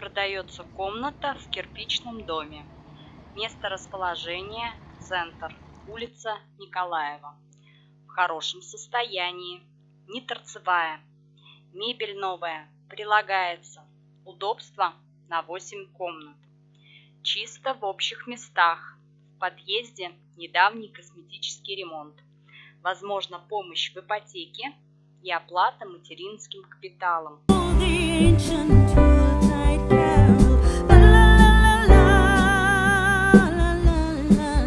Продается комната в кирпичном доме. Место расположения – центр, улица Николаева. В хорошем состоянии, не торцевая. Мебель новая, прилагается. Удобство на 8 комнат. Чисто в общих местах. В подъезде недавний косметический ремонт. Возможно помощь в ипотеке и оплата материнским капиталом. love.